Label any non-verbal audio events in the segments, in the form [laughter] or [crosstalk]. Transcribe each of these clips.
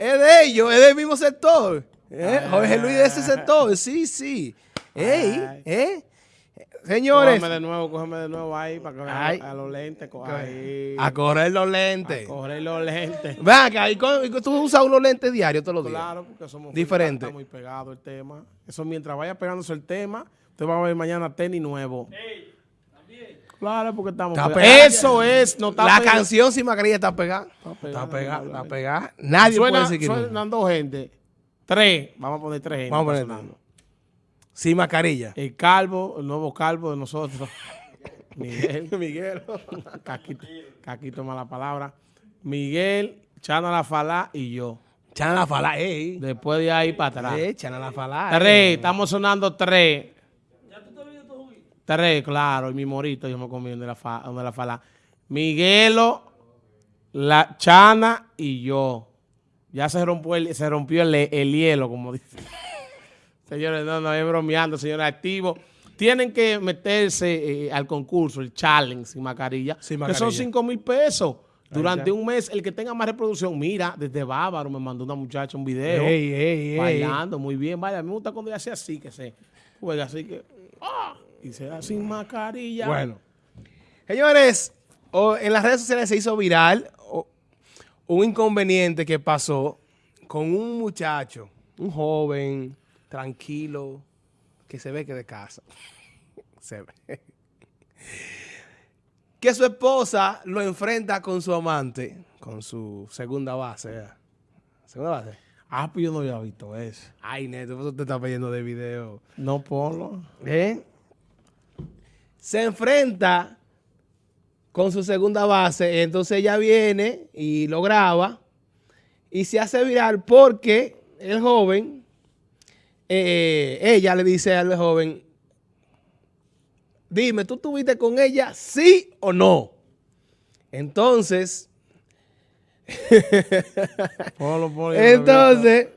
es de ellos, es del mismo sector. ¿Eh? Jorge Luis de ese sector, sí, sí. Ey, ¿eh? Señores. Cógeme de nuevo, cógeme de nuevo ahí para que vean a, los lentes. Ahí. A correr los lentes. A correr los lentes. Vean que ahí tú usas unos lentes diarios todos los días. Claro, porque somos Diferente. Está muy pegado el tema. Eso mientras vaya pegándose el tema, usted va a ver mañana tenis nuevo. Ey. Claro, porque estamos está pegados. Eso es. No está La canción sin mascarilla está pegada. Está pegada. Está pegada. Nadie suena, puede decir que Suenan dos gente. Tres. Vamos a poner tres gente. Vamos a poner sin mascarilla. El calvo, el nuevo calvo de nosotros. [laughs] Miguel. [laughs] Miguel. Caquito, Caquito mala palabra. Miguel, Chana La Falá y yo. Chana La Falá, ey. Después de ahí para atrás. Eh, Chana La Falá. Tres, estamos sonando tres. ¿Ya tú te viendo tu Tres, claro, y mi morito yo me comí donde la, fa, donde la Falá. Miguelo, la Chana y yo. Ya se rompió el, se rompió el, el hielo, como dice. [laughs] Señores, no, no, es bromeando, señores, activos. Tienen que meterse eh, al concurso, el challenge sin mascarilla, que son 5 mil pesos. Durante un mes, el que tenga más reproducción, mira, desde Bávaro me mandó una muchacha un video bailando muy bien. Vaya, me gusta cuando ella hace así, que se juega así que, ¡ah! Y se da sin mascarilla. Bueno, señores, en las redes sociales se hizo viral un inconveniente que pasó con un muchacho, un joven, tranquilo, que se ve que de casa. [laughs] se ve. Que su esposa lo enfrenta con su amante, con su segunda base. ¿Segunda base? Ah, pues yo no había visto eso. Ay, Neto, eso te está pidiendo de video. No, ponlo. ¿Eh? Se enfrenta con su segunda base, entonces ella viene y lo graba y se hace viral porque el joven eh, ella le dice al joven, dime, ¿tú estuviste con ella sí o no? Entonces, [laughs] entonces,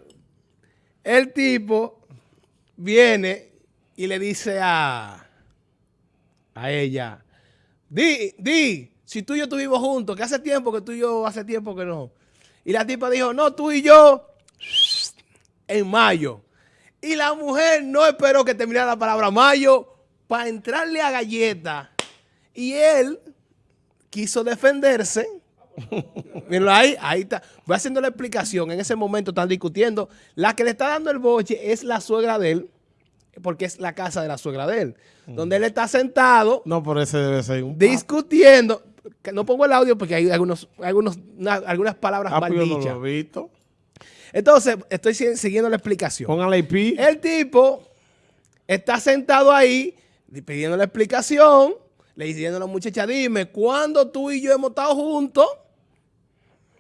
el tipo viene y le dice a, a ella, di, di, si tú y yo estuvimos juntos, que hace tiempo que tú y yo, hace tiempo que no. Y la tipa dijo, no, tú y yo, en mayo. Y la mujer no esperó que terminara la palabra mayo para entrarle a galleta. Y él quiso defenderse. [laughs] Mira ahí, ahí está. Voy haciendo la explicación. En ese momento están discutiendo. La que le está dando el boche es la suegra de él, porque es la casa de la suegra de él. Donde él está sentado. No, por ese debe ser un Discutiendo. No pongo el audio porque hay algunos, algunos, algunas palabras ah, pues mal dichas. lo he visto. Entonces, estoy siguiendo la explicación. Póngale IP. El tipo está sentado ahí pidiendo la explicación, le diciendo a la muchacha, dime, ¿cuándo tú y yo hemos estado juntos?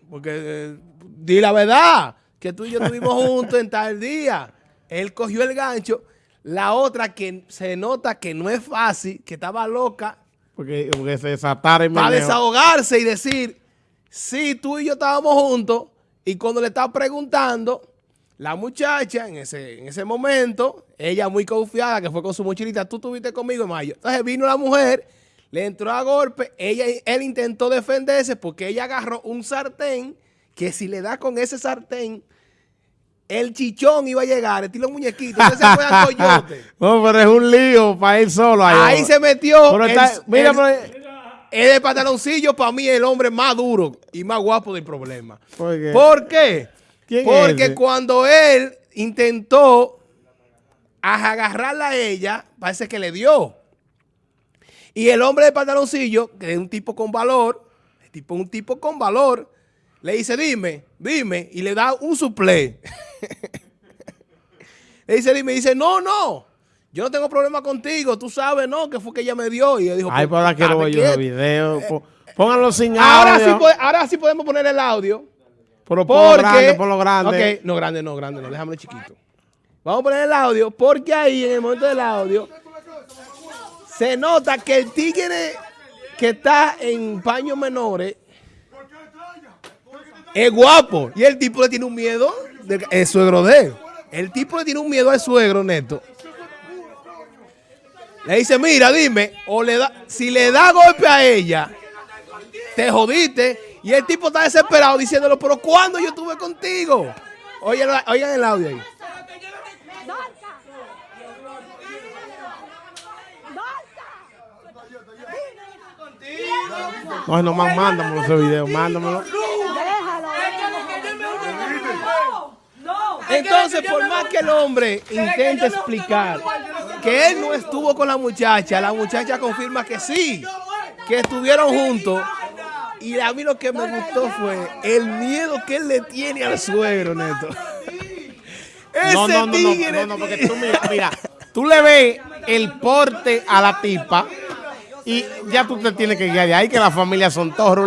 Porque eh, di la verdad, que tú y yo estuvimos [laughs] juntos en tal día. Él cogió el gancho. La otra que se nota que no es fácil, que estaba loca. Porque, porque se. Para desahogarse y decir, sí, tú y yo estábamos juntos, y cuando le estaba preguntando, la muchacha en ese, en ese momento, ella muy confiada, que fue con su mochilita, tú estuviste conmigo en mayo. Entonces vino la mujer, le entró a golpe, ella, él intentó defenderse porque ella agarró un sartén que si le da con ese sartén, el chichón iba a llegar, estilo muñequito, entonces se fue al [laughs] coyote. No, pero es un lío para él solo. Ahí, ahí se metió. mira, pero, es de pantaloncillo para mí el hombre más duro y más guapo del problema. ¿Por qué? ¿Por qué? Porque cuando él intentó agarrarla a ella, parece que le dio. Y el hombre de pantaloncillo, que es un tipo con valor, tipo, un tipo con valor, le dice, dime, dime, y le da un suple. [laughs] le dice, dime, y dice, no, no, yo no tengo problema contigo, tú sabes, ¿no? Que fue que ella me dio. Y yo dijo, Ay, pues ahora quiero ver yo el video. Eh, Pónganlo sin ahora audio. Sí, ahora sí podemos poner el audio. Pero por lo grande, por lo grande. Ok, no, grande, no, grande, no, déjame chiquito. Vamos a poner el audio porque ahí, en el momento del audio, se nota que el tigre que está en paños menores es guapo. Y el tipo le tiene un miedo, el suegro de él. El tipo le tiene un miedo al suegro, Neto. Le dice, mira, dime, o le da, si le da golpe a ella, te jodiste. Y el tipo está desesperado diciéndolo, pero ¿cuándo yo estuve contigo? Oigan, oigan el audio ahí. No, no mándamelo ese video, mándamelo. Entonces, por más que el hombre intente explicar que él no estuvo con la muchacha, la muchacha confirma que sí, que estuvieron juntos. Y a mí lo que me gustó fue el miedo que él le tiene al suegro, Neto. Ese No, no, no, tigre, no, no, porque tú mira, mira, [laughs] tú le ves el porte a la tipa y ya tú te tienes que guiar de ahí que las familias son todos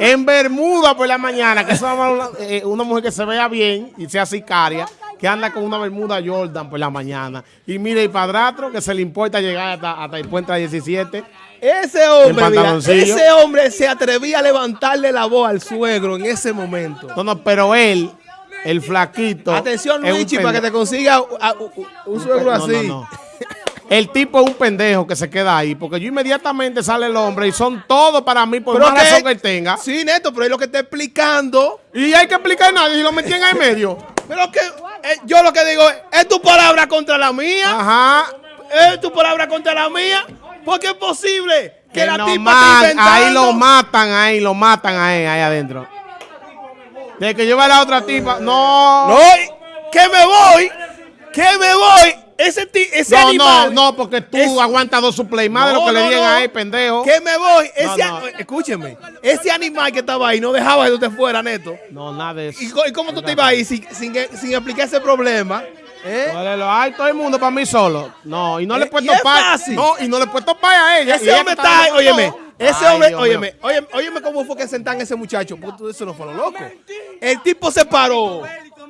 En Bermuda por la mañana, que es una, eh, una mujer que se vea bien y sea sicaria, que anda con una Bermuda Jordan por la mañana. Y mire el padrastro que se le importa llegar hasta, hasta el puente 17. Ese hombre, mira, ese hombre se atrevía a levantarle la voz al suegro en ese momento. No, no, pero él, el flaquito. Atención, Luigi, para que te consiga a- un, un suegro No, no, así. no. El tipo es un pendejo que se queda ahí, porque yo inmediatamente sale el hombre y son todos para mí por Pero más que- razón que él tenga. Sí, Neto, pero es lo que está explicando. Y hay que explicar nada y lo metí en el medio. Pero que eh, yo lo que digo es, es tu palabra contra la mía. Ajá. Es tu palabra contra la mía. Porque es posible que, Que la tipa inventando. ahí lo matan, ahí lo matan ahí, ahí adentro. De que lleva a la otra tipa, no. No, que me voy. Que me voy. Ese, ti- ese No, no, animal. no, porque tú Es- aguantas dos supleys más de No, lo que le no, digan no. a él, pendejo. Que me voy. Ese, No, no. Escúcheme. Ese animal que estaba ahí no dejaba que tú te fueras, Neto. No, nada de eso. ¿Y, y cómo tú te ibas ahí sin, sin, sin explicar ese problema? ¿Eh? Ólelo, Ay, todo el mundo para mí solo. No, y no le he Eh, puesto pay. No, y no le he puesto pay a ella. Ese hombre está ahí, óyeme. Ese hombre, óyeme, óyeme, óyeme cómo fue que sentan ese muchacho. Porque eso no fue lo loco. El tipo se paró.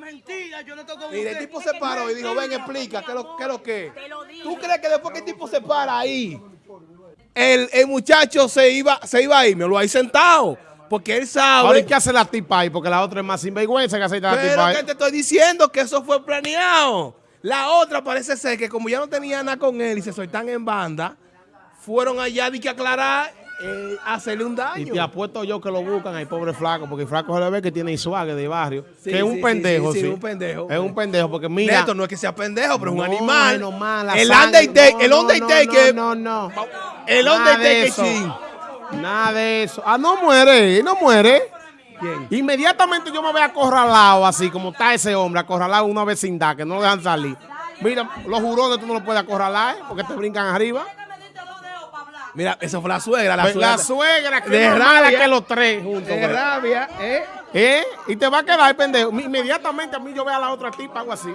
Mentira, yo no toco Mira, el tipo se paró y dijo, ven, explica, ¿qué es lo, qué es lo que? ¿Tú crees que después que el tipo se para ahí, el, el muchacho se iba, se iba a ir? Me lo hay sentado. Porque él Ahora, sabe. ¿y qué hace la tipa ahí? Porque la otra es más sinvergüenza que hace la tipa Pero ahí. que te estoy diciendo que eso fue planeado. La otra parece ser que como ya no tenía nada con él y se soltan en banda, fueron allá de que aclarar, eh, hacerle un Y daño. te apuesto yo que lo buscan al pobre flaco, porque el flaco se le ve que tiene swag de barrio. Sí, que es un sí, pendejo, sí, sí. sí, un pendejo. Es un pendejo, porque mira. Neto, no es que sea pendejo, pero es un animal. no la el Undertaker, no, el no, Undertaker, No, no, no. el Undertaker, chin. Nada de eso. Ah, no muere, no muere. ¿Quién? Inmediatamente yo me veo acorralado así, como está ese hombre, acorralado una vecindad, que no lo dejan salir. Mira, los jurones tú no los puedes acorralar, ¿eh? porque te brincan arriba. Mira, esa fue la suegra, la Pues suegra. La suegra, que De es rabia. que los tres juntos. de güey. rabia, ¿eh? ¿Eh? Y te va a quedar pendejo. Inmediatamente a mí yo veo a la otra tipa, algo así.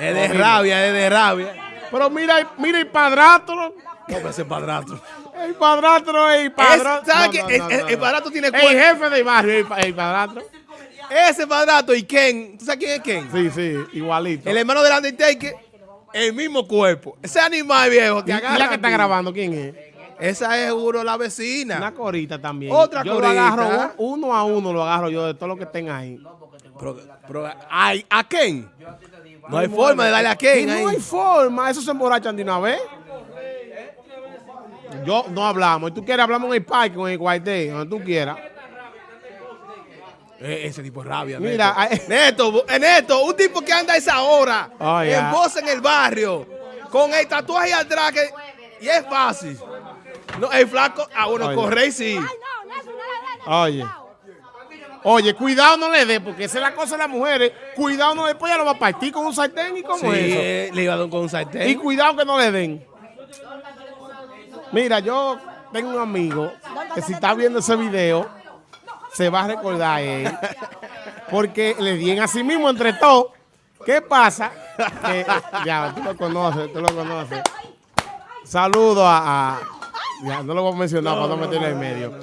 Es de rabia, es de rabia. Pero mira, mira el padrastro. No, pero ese padrastro. El padrastro es el padrastro. ¿sabes No, El- no, el- el padrastro tiene El cuerpo. jefe del barrio, el, el padrastro. Ese padrastro y Ken, ¿tú sabes quién es Ken? Sí, sí, igualito. El hermano del Undertaker, el mismo cuerpo. Ese animal viejo ¿Y, que y agarra. la que está grabando quién es? Esa es seguro la vecina. Una corita también. Otra yo corita. lo agarro un- uno a uno, lo agarro yo de todo lo que estén ahí. Pero, pero, ay, ¿a Ken? No hay forma de darle a Y Ken no hay forma, eso se emborrachan de una vez. Yo no hablamos. Y tú quieres hablamos en el parque, en el guaité, donde tú quieras. Eh, ese tipo es rabia. Mira, Neto. [laughs] eh, Neto, un tipo que anda a esa hora, Oh, en voz en el barrio, con el tatuaje atrás, que, y es fácil. No, el flaco, ah, bueno, Oye. corre sí. Oye. Oye, cuidado no le dé, porque esa es la cosa de las mujeres. Cuidado no le después ya lo va a partir con un sartén y como Sí, eso. eh, le iba a dar con un sartén. Y cuidado que no le den. Mira, yo tengo un amigo que si está viendo ese video, se va a recordar él. Porque le dieron a sí mismo entre todos. ¿Qué pasa? Que, ya, tú lo conoces, tú lo conoces. Saludo a, a- Ya, no lo voy a mencionar para no meterle en medio.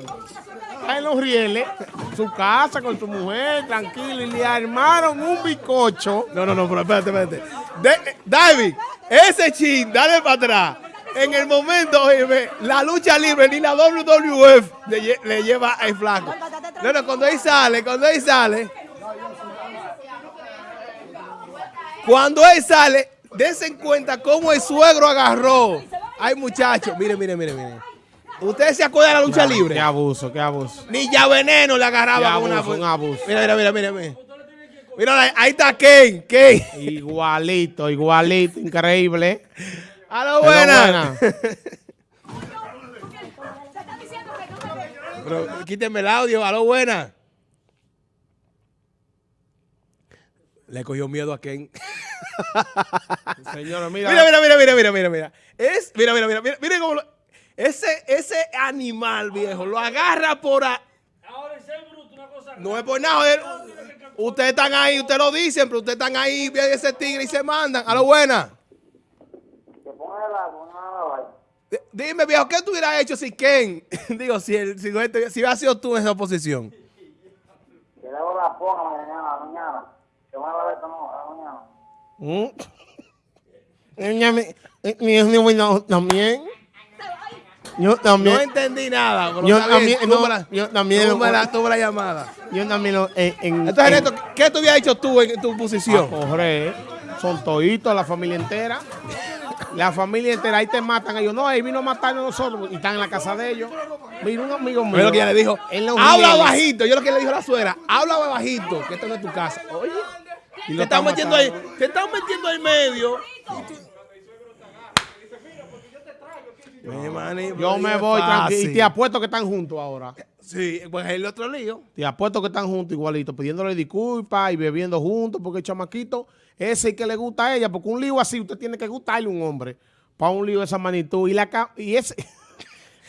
Está en los rieles, su casa con su mujer, tranquilo, y le armaron un bizcocho. No, no, no, pero espérate, espérate. De- eh, David, ese chin, dale para atrás. En el momento, oye, la lucha libre ni la WWF le, lle- le lleva al flaco. No, no, cuando él sale, cuando él sale. Cuando él sale, dense en cuenta cómo el suegro agarró. Ay, muchachos, mire, mire, mire, mire. ¿Ustedes se acuerdan de la lucha libre? Qué abuso, qué abuso. Ni ya veneno le agarraba con una... un abuso. Mira, mira, mira, mira. Mira, Mira, ahí está Ken, Ken. Igualito, igualito, increíble. A lo buena. [laughs] Se está diciendo que no me Pero quíteme el audio, a lo buena. Le cogió miedo a Ken. [laughs] Señores, mira. Mira, mira, mira, mira, mira, mira, mira. Es, mira, mira, mira, mira, mira cómo lo- ese, ese animal viejo lo agarra por a- Ahora ese bruto, una cosa. No es por nada. Ustedes están ahí, ustedes lo dicen, pero ustedes están ahí, vienen ese tigre y se mandan. A lo buena. Que ponga el la Dime, viejo, ¿qué tú hubieras hecho si Ken, [laughs] digo, si, el, si, este- si hubiera sido tú en esa posición? Que luego la ponga mañana, mañana. Que van a ver cómo, mañana. Mm. [laughs] Eh, mi- no, también. Yo No también. entendí nada. Yo también, no, la- yo también. tuve la, tuve la llamada. Yo también lo- en, en- Entonces, en- Neto, ¿qué tú hubieras hecho tú en tu posición? correr. Son toditos, la familia entera. La familia entera, ahí te matan ellos. No, ahí vino a matarnos a nosotros y están en la casa de ellos. Vino un amigo mío. Lo que ella le dijo. en Los Habla bajito. Yo lo que le dijo a la suegra. Habla bajito, que esto no es tu casa. Oye. Y Te están metiendo ahí. Te están metiendo ahí medio. Yo me es voy tranquilo. Y te apuesto que están juntos ahora. Sí, pues el otro lío. Te apuesto que están juntos igualito, pidiéndole disculpas y bebiendo juntos, porque el chamaquito ese es el que le gusta a ella, porque un lío así usted tiene que gustarle a un hombre, para un lío de esa magnitud. Y la, y ese,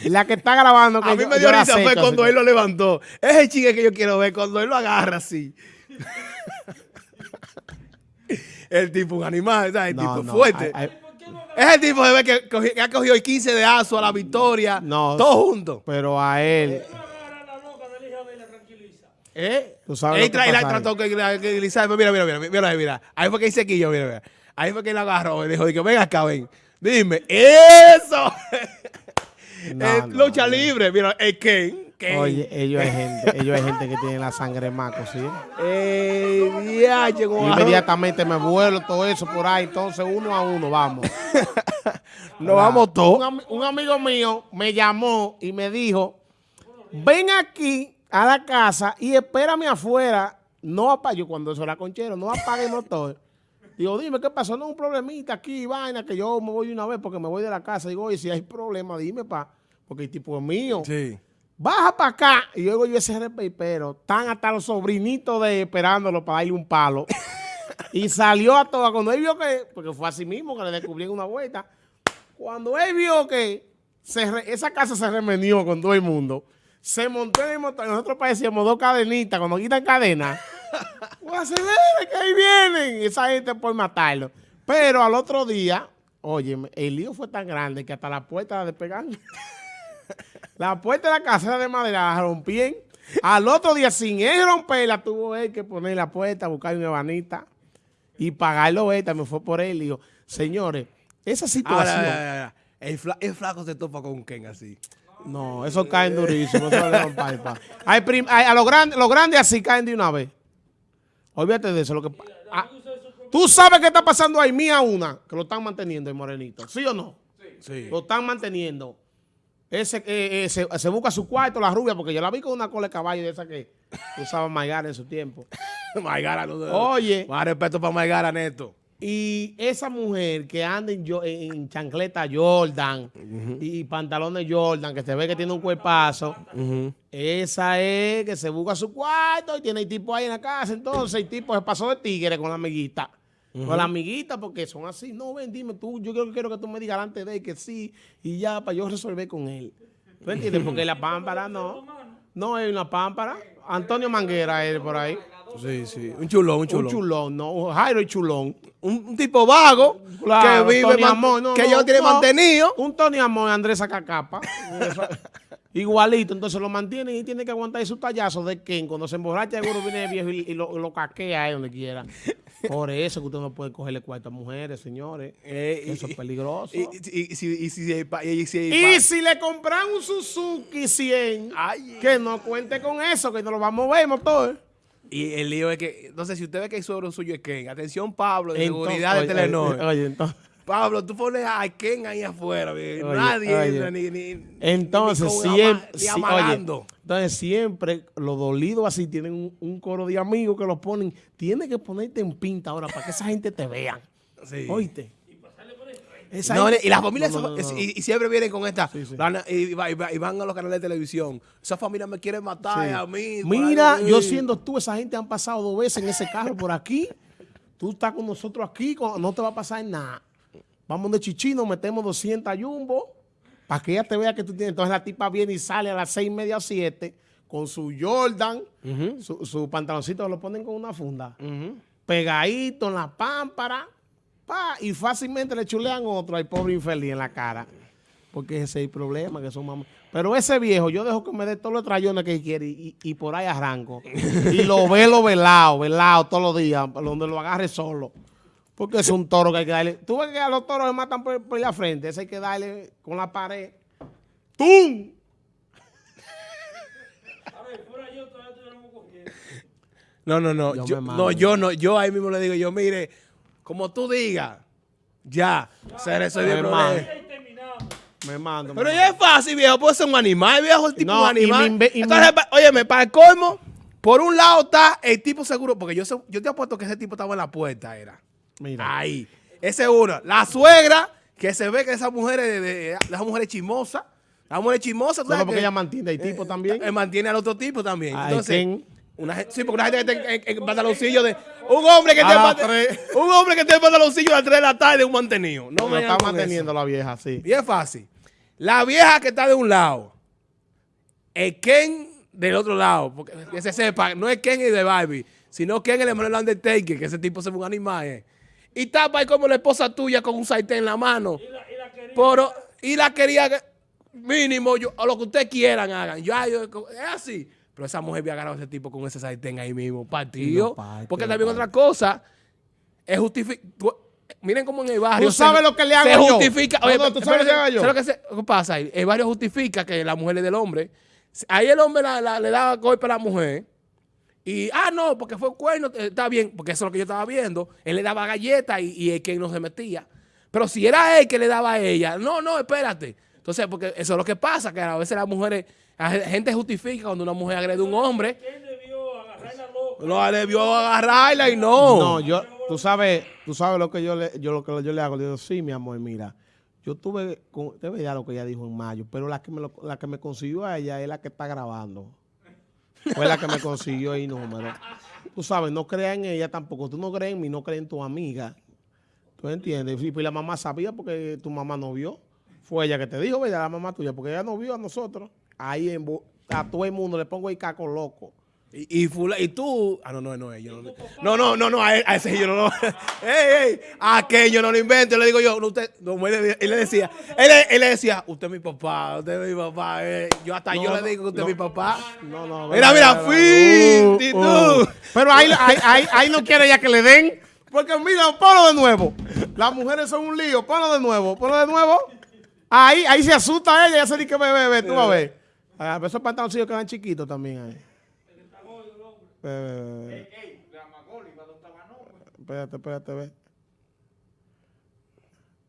y [laughs] la que está grabando, que A mí yo- me dio risa fue cuando así él lo levantó. Es el chique que yo quiero ver, cuando él lo agarra así. [laughs] el tipo, un animal, ¿sabes? El No, tipo no, fuerte. Es el tipo de ver que, cogi- que ha cogido el 15 de aso a la victoria. No. Todo junto. pero a él. ¿Eh? Tú sabes Él lo que tra- y la trató que, deslizar. Mira, mira, mira, mira, mira. Ahí fue que hice quillo, mira, mira. Ahí fue que él agarró y dijo, ven acá, ven. Dime, ¡eso! [laughs] [laughs] No, lucha no. libre, mira, el Ken. Oye, ellos hay gente, [laughs] ellos hay gente que tiene la sangre maco, ¿sí? Eh, como agarró- Inmediatamente me vuelo todo eso por ahí, entonces uno a uno, vamos. [laughs] Nos vamos Un, todos. un amigo mío me llamó y me dijo, ven aquí a la casa y espérame afuera. No apague, yo cuando eso era conchero, no apague el motor. Digo, dime, ¿qué pasó? No, un problemita aquí, vaina, que yo me voy una vez porque me voy de la casa. Digo, oye, si hay problema, dime, pa, porque el tipo es mío. Sí. Baja para acá. Y luego yo ese pero están hasta los sobrinitos de esperándolo para darle un palo. y salió a toda. Cuando él vio que, porque fue así mismo que le descubrieron una vuelta. Cuando él vio que se re- esa casa se remenió con todo el mundo, se montó en el motor. Nosotros parecíamos dos cadenitas. Cuando quitan cadena, [laughs] pues acelere que ahí vienen. Esa gente por matarlo. Pero al otro día, oye, el lío fue tan grande que hasta la puerta la despegaron. [laughs] [laughs] La puerta de la casa era de madera, la rompían. Al otro día, sin él romperla, tuvo él que poner la puerta, buscar una ebanita y pagarlo él. También fue por él. Y digo, señores, esa situación. Ahora, ahora, ahora, El, fla- el flaco se topa con Ken así. No, eso caen durísimo. Eso le dan palpa. Hay prim- hay- a los grandes los grandes así caen de una vez. Olvídate de eso. Lo que, ah, Tú sabes qué está pasando ahí, mía una, que lo están manteniendo el morenito. ¿Sí o no? Sí. Lo están manteniendo. Ese, eh, eh, se, se busca su cuarto, la rubia, porque yo la vi con una cola de caballo de esa que usaba Maigara en su tiempo. [laughs] Maigara, no Oye. Más respeto para Maigara, Neto. Y esa mujer que anda en, chancleta Jordan y pantalones Jordan, que se ve que tiene un cuerpazo, esa es que se busca su cuarto y tiene el tipo ahí en la casa. Entonces el tipo se pasó de tigre con la amiguita. Con la amiguita, porque son así. No, ven, dime tú, yo quiero, quiero que tú me digas antes de él que sí, y ya, para yo resolver con él. ¿Tú entiendes? Porque la pámpara no. No es una pámpara. Antonio Manguera es por ahí. Sí, sí. Un chulón, un chulón. Un chulón, no. Jairo chulón. Un, un tipo vago Claro, que vive, Tony man- Amor, no, que no, ya lo tiene no. mantenido. Un Tony Amor, Andrés Sacacapa. [laughs] Igualito, entonces lo mantiene y tiene que aguantar su tallazo de Ken. Cuando se emborracha, seguro viene el viejo y, y lo, lo caquea ahí donde quiera. Por eso que usted no puede cogerle cuarto a mujeres, señores. Eh, y- eso es peligroso. Y, y, y, si- y si si le compran un Suzuki 100, Ay. que no cuente con eso, que no lo vamos a ver, motor. Y el lío es que, entonces, si usted ve que el suegro suyo es Ken, atención Pablo, de Entonces, seguridad de oye, Telenor. Oye, entonces, Pablo, tú pones a Ken ahí afuera. Oye, nadie oye. entra ni, ni- Entonces, ni siempre, ama- amagando. oye, entonces siempre los dolidos así tienen un, un coro de amigos que los ponen. Tienes que ponerte en pinta ahora para que esa gente te vea. Sí. Oíste. Esa No, y las familias No, no. Y, y siempre vienen con esta Sí, sí. y, y va- y van a los canales de televisión. Esa familia me quiere matar Sí. a mí. Mira, yo siendo tú, esa gente han pasado dos veces en ese carro por aquí. Tú estás con nosotros aquí, no te va a pasar nada. Vamos de chichino, metemos 200 jumbo para que ella te vea que tú tienes. Entonces la tipa viene y sale a las seis y media, siete con su Jordan, su, su pantaloncito, lo ponen con una funda, pegadito en la pámpara, pa, y fácilmente le chulean otro al pobre infeliz en la cara. Porque ese es el problema, que son mamás. Pero ese viejo, yo dejo que me dé todos los trayones que quiere y, y por ahí arranco. [laughs] y lo velo velado, velado todos los días, donde lo agarre solo. Porque es un toro que hay que darle. Tú ves que a los toros se matan por, por la frente, ese hay que darle con la pared. ¡Tum! A ver, fuera yo todavía estuviéramos cogiendo. No, no, no. Yo Yo, me no, yo no. Yo ahí mismo le digo, yo, mire, como tú digas, ya, se resuelve el Me problema. mando. Me. Pero me ya es fácil, viejo. Puede ser un animal, viejo. El tipo No, un y animal. me me- Entonces, pa- óyeme, para el colmo, por un lado está el tipo seguro, porque yo, yo te apuesto que ese tipo estaba en la puerta, era. Mira. Ahí. Ese es uno. La suegra, que se ve que esa mujer es de, de, de esa mujer es chismosa. La mujer es chismosa. tú Solo porque que- ella mantiene el tipo también. eh, mantiene al otro tipo también. Ay, Entonces, ¿quién? una gen- sí, porque una gente que está en, en- en pantaloncillo de. Un hombre que A las tres. un hombre que tiene pantaloncillo a las 3 de la tarde, un mantenido. No me está manteniendo la vieja, sí. Bien fácil. La vieja que está de un lado, el Ken del otro lado, porque que se sepa, no es Ken el de Barbie, sino Ken el hermano del Undertaker, que ese tipo se ve un animal. eh. Y tapa ahí como la esposa tuya con un sartén en la mano. Y la, y la quería. Pero, y la quería que- mínimo, yo, o lo que ustedes quieran hagan. Yo, es así. Pero esa mujer había agarrado a ese tipo con ese sartén ahí mismo, partido. Parte, porque también parte. otra cosa es justificar. Miren cómo en el barrio. ¿Tú sabes lo que le hago se yo? justifica. No, Oye, no, ¿tú sabes lo que hago yo? ¿sabes lo que, se- qué pasa ahí? El barrio justifica que la mujer es del hombre. Ahí el hombre la- la- le da golpe a la mujer. Y, ah, no, porque fue cuerno, eh, está bien, porque eso es lo que yo estaba viendo. Él le daba galletas y, y el que no se metía. Pero si era él que le daba a ella, no, no, espérate. Entonces, porque eso es lo que pasa, que a veces las mujeres, la gente justifica cuando una mujer agrede a un hombre. ¿Quién debió agarrar la loca? No, le vio agarrarla y no. No, yo, tú sabes, tú sabes lo que yo le, yo lo que yo le hago. Le digo, sí, mi amor, mira, yo tuve, con, te veía lo que ella dijo en mayo, pero la que me lo- la que me consiguió a ella es la que está grabando. Fue la que me consiguió el número. Tú sabes, no creas en ella tampoco. Tú no crees en mí, no crees en tu amiga. ¿Tú entiendes? Y pues la mamá sabía porque tu mamá no vio. Fue ella que te dijo, ¿verdad? La mamá tuya, porque ella no vio a nosotros. Ahí en, a todo el mundo le pongo el caco loco. Y, y, fula- y tú. Ah, no, no, no, yo no. No, no, no, no, a, él- a ese yo no lo. [laughs] ¡Ey, ey! A aquello no lo invento. Le digo yo, no, usted. No, él, le- él le decía, él, le- él le decía, usted es mi papá, usted es mi papá. eh. Yo hasta No, yo le digo que usted no. es mi papá. No, no. Mira, mira, fin. y tú. Pero ahí, ahí, ahí, ahí no quiere ya que le den. Porque mira, ponlo de nuevo. Las mujeres son un lío. Ponlo de nuevo. Ponlo de nuevo. Ahí, ahí se asusta ella. Ya se dice que ve, ve. Tú vas a ver. Ah, esos pantaloncillos quedan chiquitos también ahí. Ve, ve. Espérate, espérate, ve.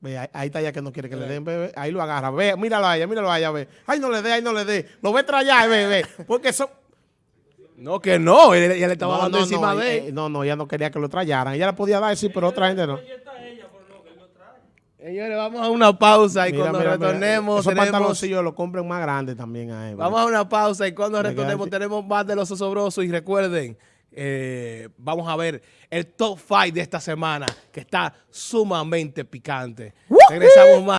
Ve, ahí, ahí está ya que no quiere que le den, ve. Ahí lo agarra. Ve, míralo a ella, míralo a ella, ve. Ay, no le dé, ay, no le dé. Lo ve trayar, ve, ve. Porque son... No, que no. Él, ella le estaba No, dando no, encima no, de eh, él. no, no, ella no quería que lo trayaran. Ella le podía dar, sí, pero otra gente no. Ahí está ella, por lo que él lo trae. Señores, vamos a una pausa y Mira, cuando mira, mira, retornemos Esos tenemos... pantaloncillos los compren más grandes también a él. Vamos a una pausa y cuando retornemos tenemos más de los osobrosos y recuerden, eh, vamos a ver el top 5 de esta semana que está sumamente picante. Regresamos más.